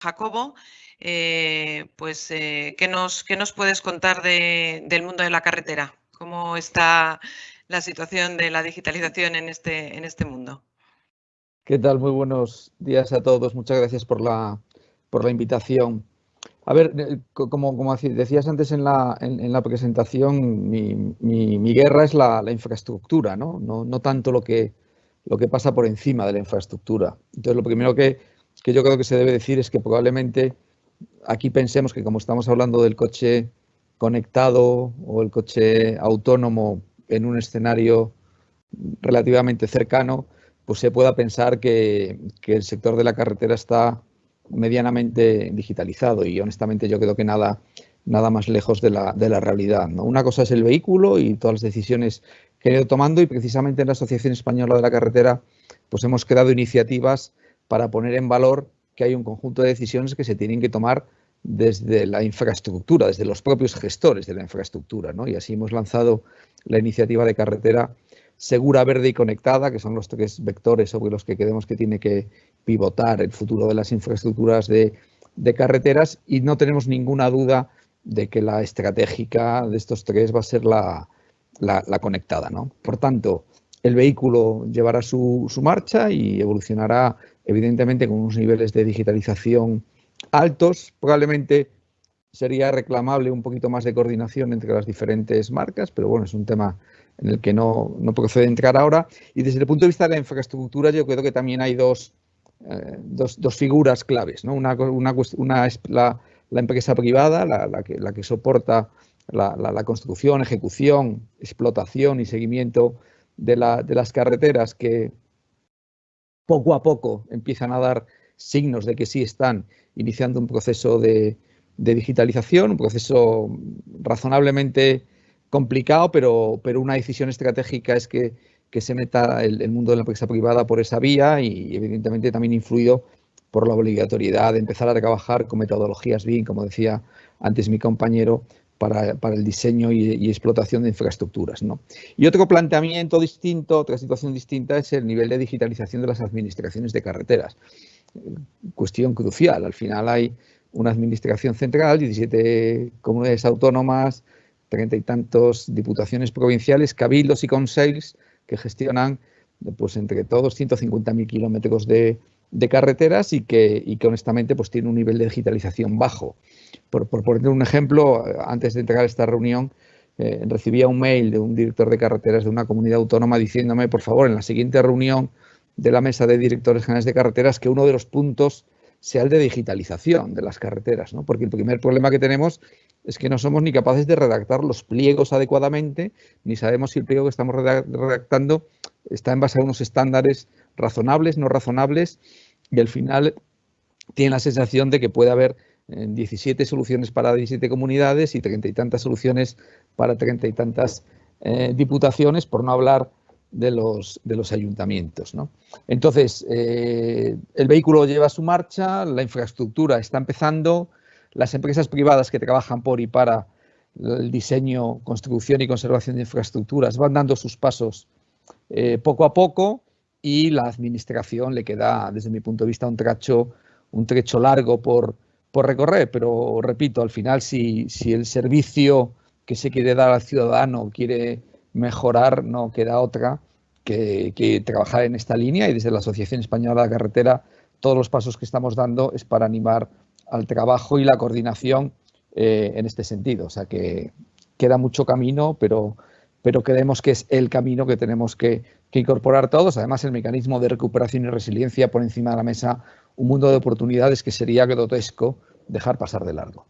Jacobo, eh, pues, eh, ¿qué, nos, nos, puedes contar del mundo de la carretera? ¿Cómo está la situación de la digitalización en este, en este mundo? ¿Qué tal? Muy buenos días a todos. Muchas gracias por la, por la invitación. A ver, eh, como, como decías antes en la, en, la presentación, mi, mi, guerra es la, la infraestructura, ¿no? ¿no? No, tanto lo que, lo que pasa por encima de la infraestructura. Entonces, lo primero que, que yo creo que se debe decir es que probablemente aquí pensemos que como estamos hablando del coche conectado o el coche autónomo en un escenario relativamente cercano, pues se pueda pensar que, que el sector de la carretera está medianamente digitalizado y honestamente yo creo que nada, nada más lejos de la, de la realidad. ¿no? Una cosa es el vehículo y todas las decisiones que he ido tomando y precisamente en la Asociación Española de la Carretera pues hemos creado iniciativas para poner en valor que hay un conjunto de decisiones que se tienen que tomar desde la infraestructura, desde los propios gestores de la infraestructura. ¿no? Y así hemos lanzado la iniciativa de carretera segura, verde y conectada, que son los tres vectores sobre los que creemos que tiene que pivotar el futuro de las infraestructuras de, carreteras y no tenemos ninguna duda de que la estratégica de estos tres va a ser la, conectada. ¿no? Por tanto, el vehículo llevará su, su, marcha y evolucionará evidentemente con unos niveles de digitalización altos. Probablemente sería reclamable un poquito más de coordinación entre las diferentes marcas, pero bueno, es un tema en el que no, no procede entrar ahora. Y desde el punto de vista de la infraestructura, yo creo que también hay dos, eh, dos, dos, figuras claves. ¿no? Una, una, una es la, la, empresa privada, la, la, que, la que soporta la, la, construcción, ejecución, explotación y seguimiento de, las carreteras que poco a poco empiezan a dar signos de que sí están iniciando un proceso de, digitalización, un proceso razonablemente complicado, pero, pero una decisión estratégica es que que se meta el, mundo de la empresa privada por esa vía y evidentemente también influido por la obligatoriedad de empezar a trabajar con metodologías BIM, como decía antes mi compañero, para, el diseño y, explotación de infraestructuras. ¿no? Y otro planteamiento distinto, otra situación distinta es el nivel de digitalización de las administraciones de carreteras. Cuestión crucial. Al final hay una administración central, 17 comunidades autónomas, treinta y tantos diputaciones provinciales, cabildos y consejos que gestionan pues entre todos 150.000 kilómetros de, carreteras y que, y que honestamente pues tiene un nivel de digitalización bajo. Por, poner un ejemplo, antes de entregar esta reunión, eh, recibía un mail de un director de carreteras de una comunidad autónoma diciéndome, por favor, en la siguiente reunión de la mesa de directores generales de carreteras, que uno de los puntos sea el de digitalización de las carreteras, ¿no? porque el primer problema que tenemos es que no somos ni capaces de redactar los pliegos adecuadamente, ni sabemos si el pliego que estamos redactando está en base a unos estándares razonables, no razonables, y al final tiene la sensación de que puede haber 17 eh, soluciones para 17 comunidades y treinta y tantas soluciones para treinta y tantas eh, diputaciones, por no hablar de los, de los ayuntamientos. ¿no? Entonces, eh, el vehículo lleva su marcha, la infraestructura está empezando, las empresas privadas que trabajan por y para el diseño, construcción y conservación de infraestructuras van dando sus pasos poco a poco y la administración le queda, desde mi punto de vista, un trecho, un largo por, por recorrer. Pero repito, al final, si, si el servicio que se quiere dar al ciudadano quiere mejorar, no queda otra que, que, trabajar en esta línea y desde la Asociación Española de la Carretera todos los pasos que estamos dando es para animar al trabajo y la coordinación eh, en este sentido. O sea que queda mucho camino, pero, pero creemos que es el camino que tenemos que, que, incorporar todos. Además, el mecanismo de recuperación y resiliencia por encima de la mesa un mundo de oportunidades que sería grotesco dejar pasar de largo.